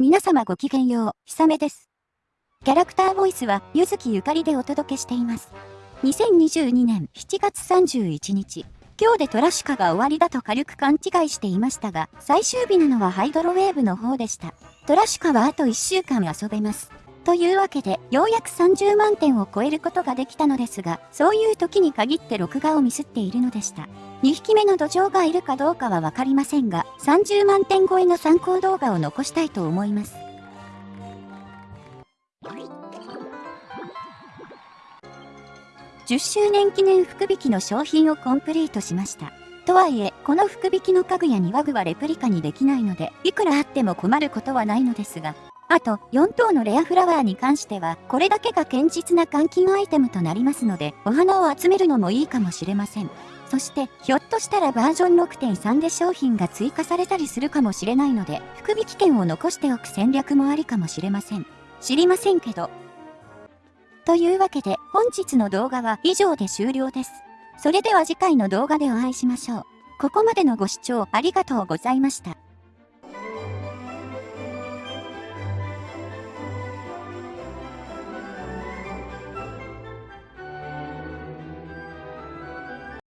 皆様ごきげんよう、ひさめです。キャラクターボイスは、ゆずきゆかりでお届けしています。2022年7月31日、今日でトラシカが終わりだと軽く勘違いしていましたが、最終日なのはハイドロウェーブの方でした。トラシカはあと1週間遊べます。というわけで、ようやく30万点を超えることができたのですが、そういう時に限って録画をミスっているのでした。2匹目の土壌がいるかどうかはわかりませんが、30万点超えの参考動画を残したいと思います。10周年記念福引きの商品をコンプリートしました。とはいえ、この福引きの家具や庭具はレプリカにできないので、いくらあっても困ることはないのですが、あと、4等のレアフラワーに関しては、これだけが堅実な換金アイテムとなりますので、お花を集めるのもいいかもしれません。そして、ひょっとしたらバージョン6.3で商品が追加されたりするかもしれないので、福引券を残しておく戦略もありかもしれません。知りませんけど。というわけで、本日の動画は以上で終了です。それでは次回の動画でお会いしましょう。ここまでのご視聴ありがとうございました。